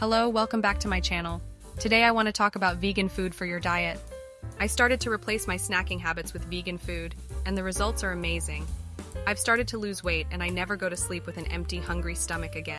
Hello, welcome back to my channel. Today I want to talk about vegan food for your diet. I started to replace my snacking habits with vegan food, and the results are amazing. I've started to lose weight and I never go to sleep with an empty, hungry stomach again.